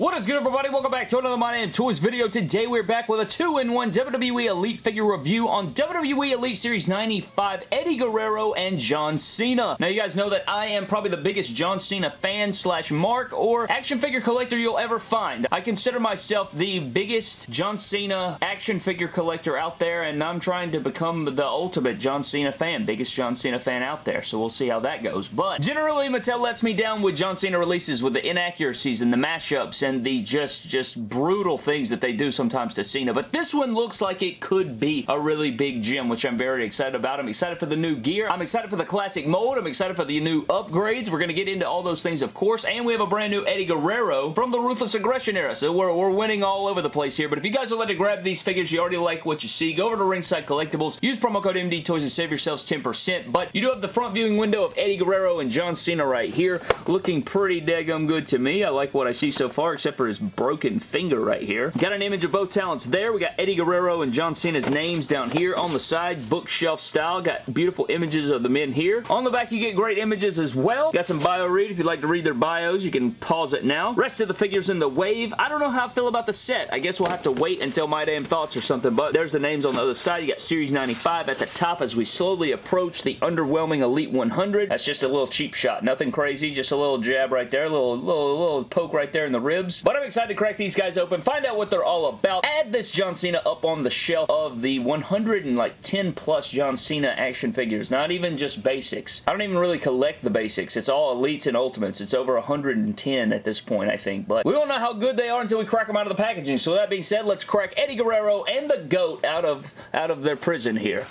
What is good everybody? Welcome back to another My Damn Toys video. Today we're back with a 2-in-1 WWE Elite figure review on WWE Elite Series 95 Eddie Guerrero and John Cena. Now you guys know that I am probably the biggest John Cena fan slash mark or action figure collector you'll ever find. I consider myself the biggest John Cena action figure collector out there and I'm trying to become the ultimate John Cena fan. Biggest John Cena fan out there. So we'll see how that goes. But generally Mattel lets me down with John Cena releases with the inaccuracies and the mashups and the just, just brutal things that they do sometimes to Cena. But this one looks like it could be a really big gem, which I'm very excited about. I'm excited for the new gear. I'm excited for the classic mold. I'm excited for the new upgrades. We're going to get into all those things, of course. And we have a brand new Eddie Guerrero from the Ruthless Aggression era. So we're, we're winning all over the place here. But if you guys would like to grab these figures, you already like what you see, go over to Ringside Collectibles. Use promo code MD Toys to save yourselves 10%. But you do have the front viewing window of Eddie Guerrero and John Cena right here. Looking pretty daggum good to me. I like what I see so far, except for his broken finger right here. Got an image of both talents there. We got Eddie Guerrero and John Cena's names down here on the side, bookshelf style. Got beautiful images of the men here. On the back, you get great images as well. Got some bio read. If you'd like to read their bios, you can pause it now. Rest of the figures in the wave. I don't know how I feel about the set. I guess we'll have to wait until My Damn Thoughts or something, but there's the names on the other side. You got Series 95 at the top as we slowly approach the underwhelming Elite 100. That's just a little cheap shot. Nothing crazy, just a little jab right there, a little, little, little poke right there in the ribs. But I'm excited to crack these guys open, find out what they're all about, add this John Cena up on the shelf of the 110 plus John Cena action figures. Not even just basics. I don't even really collect the basics. It's all elites and ultimates. It's over 110 at this point, I think. But we won't know how good they are until we crack them out of the packaging. So with that being said, let's crack Eddie Guerrero and the GOAT out of, out of their prison here.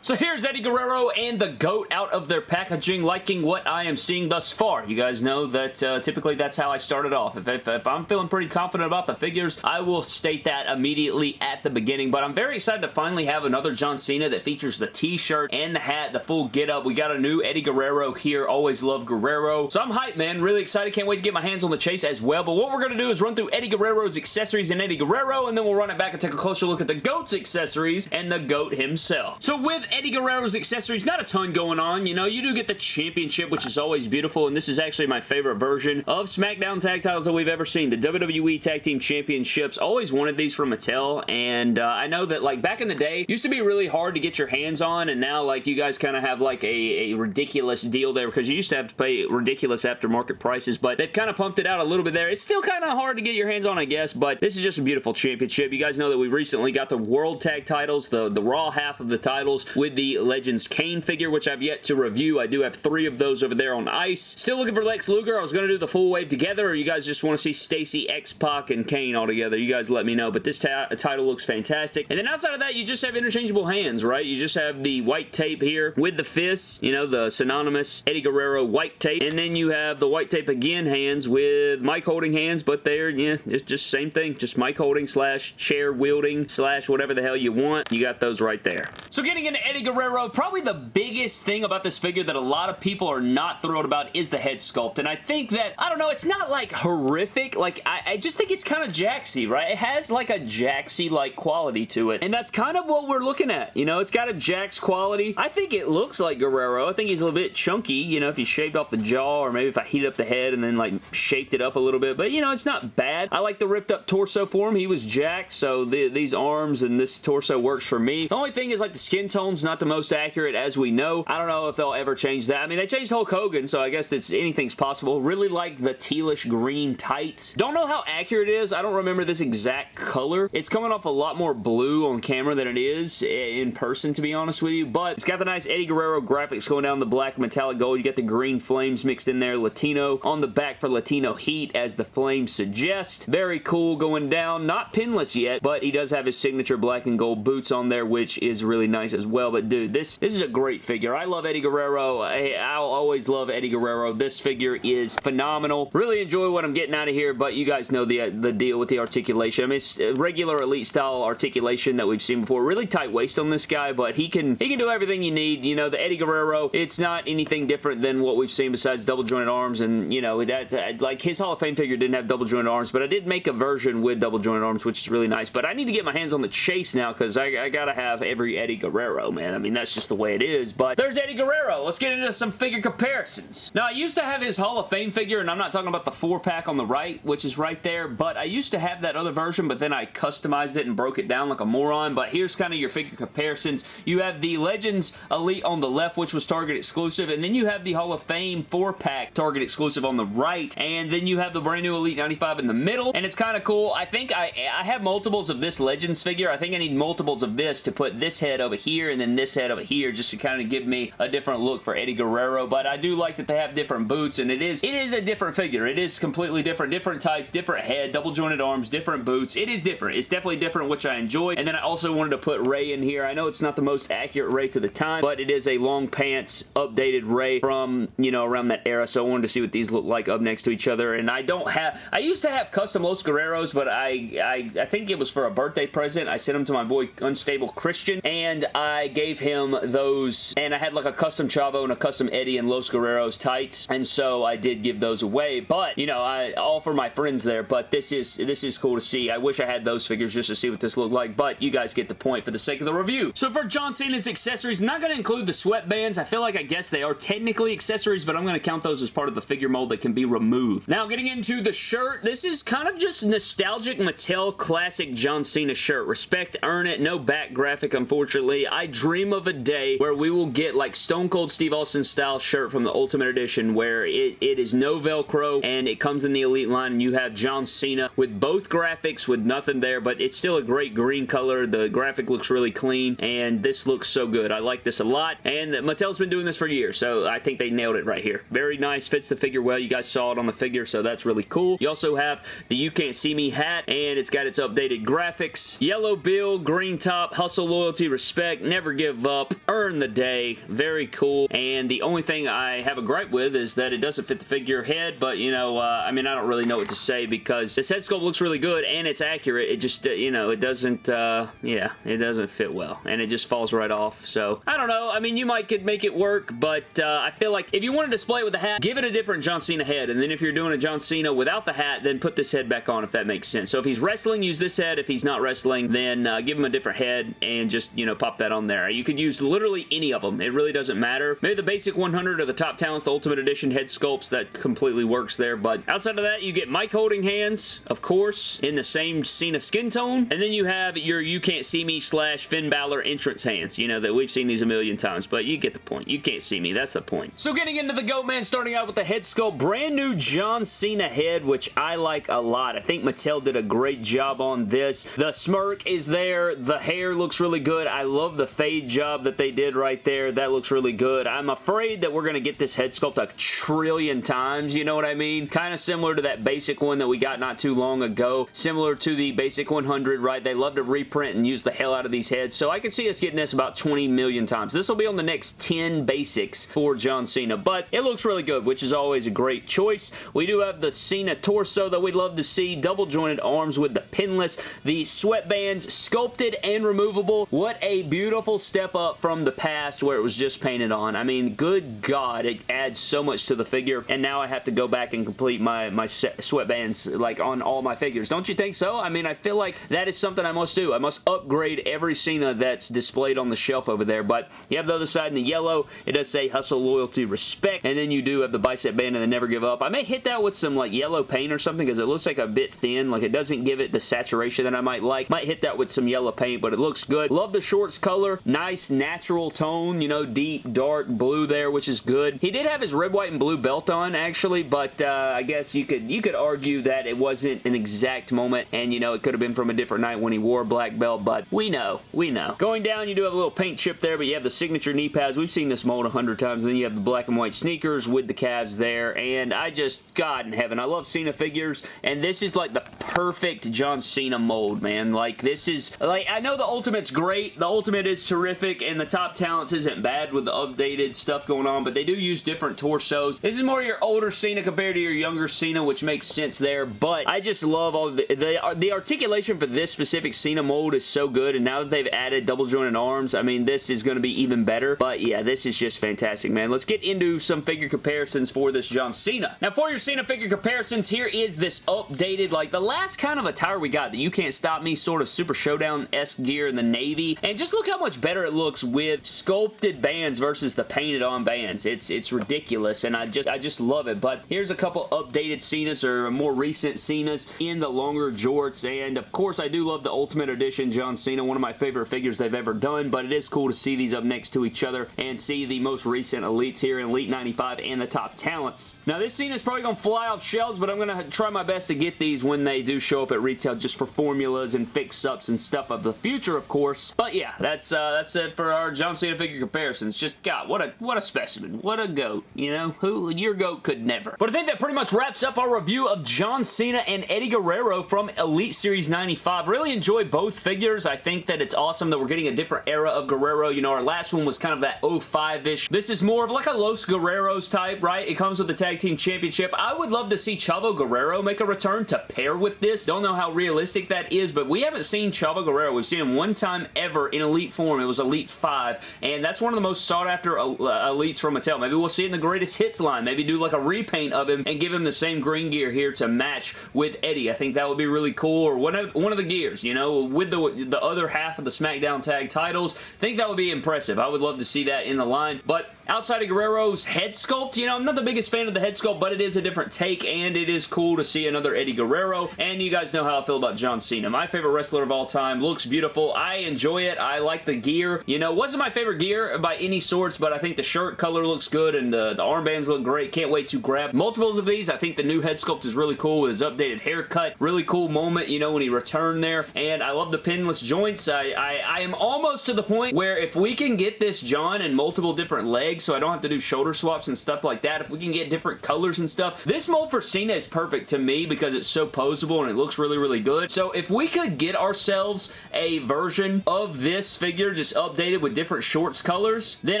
So here's Eddie Guerrero and the GOAT out of their packaging, liking what I am seeing thus far. You guys know that uh, typically that's how I started off. If, if, if, I'm feeling pretty confident about the figures, I will state that immediately at the beginning, but I'm very excited to finally have another John Cena that features the t-shirt and the hat, the full get-up. We got a new Eddie Guerrero here. Always love Guerrero. So I'm hyped, man. Really excited. Can't wait to get my hands on the chase as well, but what we're going to do is run through Eddie Guerrero's accessories and Eddie Guerrero, and then we'll run it back and take a closer look at the GOAT's accessories and the GOAT himself. So with Eddie Guerrero's accessories, not a ton going on. You know, you do get the championship, which is always beautiful, and this is actually my favorite version of SmackDown tag titles that we've ever seen. The WWE Tag Team Championships. Always wanted these from Mattel, and uh, I know that, like, back in the day, used to be really hard to get your hands on, and now, like, you guys kind of have, like, a, a ridiculous deal there, because you used to have to pay ridiculous aftermarket prices, but they've kind of pumped it out a little bit there. It's still kind of hard to get your hands on, I guess, but this is just a beautiful championship. You guys know that we recently got the World Tag titles, the, the Raw half of the titles, with the Legends Kane figure, which I've yet to review. I do have three of those over there on ice. Still looking for Lex Luger. I was going to do the full wave together, or you guys just want to see Stacy, X-Pac, and Kane all together. You guys let me know, but this title looks fantastic. And then outside of that, you just have interchangeable hands, right? You just have the white tape here with the fists, you know, the synonymous Eddie Guerrero white tape. And then you have the white tape again hands with mic holding hands, but they're, yeah, it's just same thing. Just mic holding slash chair wielding slash whatever the hell you want. You got those right there. So getting into Eddie Guerrero, probably the biggest thing about this figure that a lot of people are not thrilled about is the head sculpt. And I think that, I don't know, it's not like horrific. Like, I, I just think it's kind of Jaxy, right? It has like a Jaxy-like quality to it. And that's kind of what we're looking at. You know, it's got a Jax quality. I think it looks like Guerrero. I think he's a little bit chunky, you know, if you shaved off the jaw or maybe if I heated up the head and then like shaped it up a little bit. But, you know, it's not bad. I like the ripped up torso for him. He was Jax, so the, these arms and this torso works for me. The only thing is like the skin not the most accurate as we know. I don't know if they'll ever change that. I mean, they changed Hulk Hogan, so I guess it's anything's possible. Really like the tealish green tights. Don't know how accurate it is. I don't remember this exact color. It's coming off a lot more blue on camera than it is in person, to be honest with you, but it's got the nice Eddie Guerrero graphics going down the black metallic gold. You got the green flames mixed in there. Latino on the back for Latino heat, as the flames suggest. Very cool going down. Not pinless yet, but he does have his signature black and gold boots on there, which is really nice as well. But dude, this, this is a great figure. I love Eddie Guerrero. I, I'll always love Eddie Guerrero. This figure is phenomenal. Really enjoy what I'm getting out of here, but you guys know the, the deal with the articulation. I mean, it's regular Elite style articulation that we've seen before. Really tight waist on this guy, but he can, he can do everything you need. You know, the Eddie Guerrero, it's not anything different than what we've seen besides double jointed arms, and, you know, that, like, his Hall of Fame figure didn't have double jointed arms, but I did make a version with double jointed arms, which is really nice, but I need to get my hands on the chase now, because I, I gotta have every Eddie Guerrero. Man. I mean, that's just the way it is. But there's Eddie Guerrero. Let's get into some figure comparisons. Now, I used to have his Hall of Fame figure, and I'm not talking about the four-pack on the right, which is right there, but I used to have that other version, but then I customized it and broke it down like a moron. But here's kind of your figure comparisons. You have the Legends Elite on the left, which was Target exclusive, and then you have the Hall of Fame four-pack Target exclusive on the right, and then you have the brand new Elite 95 in the middle, and it's kind of cool. I think I, I have multiples of this Legends figure. I think I need multiples of this to put this head over here and then this head over here just to kind of give me a different look for Eddie Guerrero, but I do like that they have different boots, and it is it is a different figure. It is completely different. Different tights, different head, double jointed arms, different boots. It is different. It's definitely different, which I enjoy, and then I also wanted to put Ray in here. I know it's not the most accurate Ray to the time, but it is a long pants updated Ray from, you know, around that era, so I wanted to see what these look like up next to each other, and I don't have, I used to have custom Los Guerreros, but I, I, I think it was for a birthday present. I sent them to my boy Unstable Christian, and I gave him those, and I had like a custom Chavo and a custom Eddie and Los Guerreros tights, and so I did give those away, but, you know, I all for my friends there, but this is, this is cool to see. I wish I had those figures just to see what this looked like, but you guys get the point for the sake of the review. So for John Cena's accessories, not going to include the sweatbands. I feel like I guess they are technically accessories, but I'm going to count those as part of the figure mold that can be removed. Now, getting into the shirt, this is kind of just nostalgic Mattel classic John Cena shirt. Respect, earn it, no back graphic, unfortunately. I dream of a day where we will get like Stone Cold Steve Austin style shirt from the Ultimate Edition where it, it is no Velcro and it comes in the Elite line and you have John Cena with both graphics with nothing there, but it's still a great green color. The graphic looks really clean and this looks so good. I like this a lot and Mattel's been doing this for years, so I think they nailed it right here. Very nice, fits the figure well. You guys saw it on the figure, so that's really cool. You also have the You Can't See Me hat and it's got its updated graphics. Yellow bill, green top, hustle, loyalty, respect, never give up, earn the day. Very cool. And the only thing I have a gripe with is that it doesn't fit the figure head, but you know, uh, I mean, I don't really know what to say because this head sculpt looks really good and it's accurate. It just, uh, you know, it doesn't, uh, yeah, it doesn't fit well and it just falls right off. So, I don't know. I mean, you might could make it work, but uh, I feel like if you want to display it with a hat, give it a different John Cena head. And then if you're doing a John Cena without the hat, then put this head back on if that makes sense. So if he's wrestling, use this head. If he's not wrestling, then uh, give him a different head and just, you know, pop that on there. You could use literally any of them. It really doesn't matter. Maybe the basic 100 or the top talents, the Ultimate Edition head sculpts, that completely works there. But outside of that, you get mic holding hands, of course, in the same Cena skin tone. And then you have your You Can't See Me slash Finn Balor entrance hands. You know, that we've seen these a million times, but you get the point. You can't see me. That's the point. So getting into the GOAT Man, starting out with the head sculpt, brand new John Cena head, which I like a lot. I think Mattel did a great job on this. The smirk is there. The hair looks really good. I love the job that they did right there. That looks really good. I'm afraid that we're going to get this head sculpt a trillion times, you know what I mean? Kind of similar to that basic one that we got not too long ago. Similar to the basic 100, right? They love to reprint and use the hell out of these heads, so I can see us getting this about 20 million times. This will be on the next 10 basics for John Cena, but it looks really good, which is always a great choice. We do have the Cena torso that we'd love to see, double jointed arms with the pinless, the sweatbands sculpted and removable. What a beautiful step up from the past where it was just painted on. I mean, good God, it adds so much to the figure, and now I have to go back and complete my, my sweatbands like on all my figures. Don't you think so? I mean, I feel like that is something I must do. I must upgrade every Cena that's displayed on the shelf over there, but you have the other side in the yellow. It does say hustle, loyalty, respect, and then you do have the bicep band and the never give up. I may hit that with some like yellow paint or something because it looks like a bit thin. Like it doesn't give it the saturation that I might like. Might hit that with some yellow paint, but it looks good. Love the shorts color. Nice natural tone, you know, deep, dark blue there, which is good. He did have his red, white, and blue belt on, actually, but uh, I guess you could you could argue that it wasn't an exact moment, and, you know, it could have been from a different night when he wore black belt, but we know. We know. Going down, you do have a little paint chip there, but you have the signature knee pads. We've seen this mold a hundred times, and then you have the black and white sneakers with the calves there, and I just, God in heaven, I love Cena figures, and this is like the perfect John Cena mold, man. Like, this is, like, I know the Ultimate's great. The Ultimate is terrific, and the Top Talents isn't bad with the updated stuff going on, but they do use different torsos. This is more your older Cena compared to your younger Cena, which makes sense there, but I just love all the, the, the articulation for this specific Cena mold is so good, and now that they've added double jointed arms, I mean, this is going to be even better, but yeah, this is just fantastic, man. Let's get into some figure comparisons for this John Cena. Now, for your Cena figure comparisons, here is this updated, like, the last kind of attire we got, that You Can't Stop Me sort of Super Showdown-esque gear in the Navy, and just look how much better it looks with sculpted bands versus the painted on bands. It's it's ridiculous and I just I just love it. But here's a couple updated Cenas or more recent Cenas in the longer jorts and of course I do love the Ultimate Edition John Cena, one of my favorite figures they've ever done, but it is cool to see these up next to each other and see the most recent Elites here in Elite 95 and the top talents. Now this Cena is probably going to fly off shelves, but I'm going to try my best to get these when they do show up at retail just for formulas and fix-ups and stuff of the future, of course. But yeah, that's uh, that's it for our John Cena figure comparisons. Just, God, what a, what a specimen. What a goat, you know? Who, your goat could never. But I think that pretty much wraps up our review of John Cena and Eddie Guerrero from Elite Series 95. Really enjoyed both figures. I think that it's awesome that we're getting a different era of Guerrero. You know, our last one was kind of that 05-ish. This is more of like a Los Guerreros type, right? It comes with the Tag Team Championship. I would love to see Chavo Guerrero make a return to pair with this. Don't know how realistic that is, but we haven't seen Chavo Guerrero. We've seen him one time ever in Elite form. It was Elite 5, and that's one of the most sought after uh, Elites from Mattel. Maybe we'll see it in the Greatest Hits line. Maybe do like a repaint of him and give him the same green gear here to match with Eddie. I think that would be really cool, or one of, one of the gears, you know, with the, the other half of the SmackDown tag titles. I think that would be impressive. I would love to see that in the line, but Outside of Guerrero's head sculpt, you know, I'm not the biggest fan of the head sculpt, but it is a different take, and it is cool to see another Eddie Guerrero, and you guys know how I feel about John Cena. My favorite wrestler of all time. Looks beautiful. I enjoy it. I like the gear. You know, wasn't my favorite gear by any sorts, but I think the shirt color looks good, and the, the armbands look great. Can't wait to grab multiples of these. I think the new head sculpt is really cool with his updated haircut. Really cool moment, you know, when he returned there, and I love the pinless joints. I, I, I am almost to the point where if we can get this John in multiple different legs, so I don't have to do shoulder swaps and stuff like that. If we can get different colors and stuff. This mold for Cena is perfect to me because it's so posable and it looks really, really good. So if we could get ourselves a version of this figure just updated with different shorts colors, then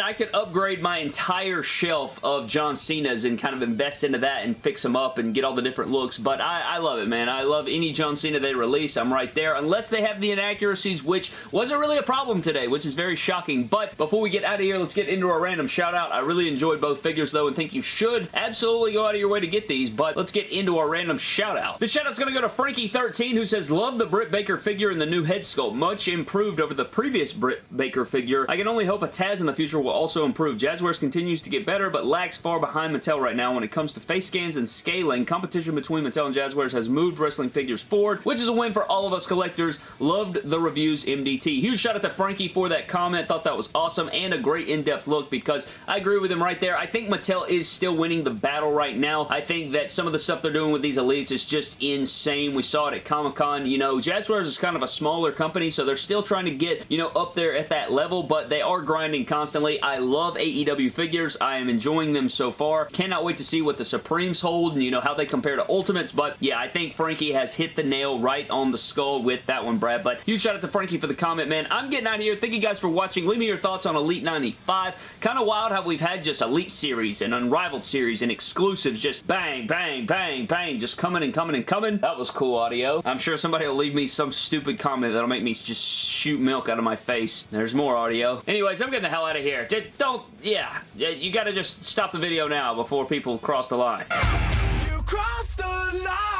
I could upgrade my entire shelf of John Cena's and kind of invest into that and fix them up and get all the different looks. But I, I love it, man. I love any John Cena they release. I'm right there. Unless they have the inaccuracies, which wasn't really a problem today, which is very shocking. But before we get out of here, let's get into our random shout shout out. I really enjoyed both figures though and think you should absolutely go out of your way to get these, but let's get into our random shout out. This shout out's going to go to Frankie13 who says, love the Britt Baker figure and the new head sculpt. Much improved over the previous Britt Baker figure. I can only hope a Taz in the future will also improve. Jazwares continues to get better, but lags far behind Mattel right now when it comes to face scans and scaling. Competition between Mattel and Jazwares has moved wrestling figures forward, which is a win for all of us collectors. Loved the reviews MDT. Huge shout out to Frankie for that comment. Thought that was awesome and a great in-depth look because I agree with him right there. I think Mattel is still winning the battle right now. I think that some of the stuff they're doing with these Elites is just insane. We saw it at Comic-Con. You know, Jazwares is kind of a smaller company, so they're still trying to get, you know, up there at that level, but they are grinding constantly. I love AEW figures. I am enjoying them so far. Cannot wait to see what the Supremes hold and, you know, how they compare to Ultimates, but yeah, I think Frankie has hit the nail right on the skull with that one, Brad, but huge shout out to Frankie for the comment, man. I'm getting out of here. Thank you guys for watching. Leave me your thoughts on Elite 95. Kind of wild how we've had just Elite Series and Unrivaled Series and exclusives just bang, bang, bang, bang, just coming and coming and coming. That was cool audio. I'm sure somebody will leave me some stupid comment that'll make me just shoot milk out of my face. There's more audio. Anyways, I'm getting the hell out of here. Don't, yeah, you gotta just stop the video now before people cross the line. You cross the line!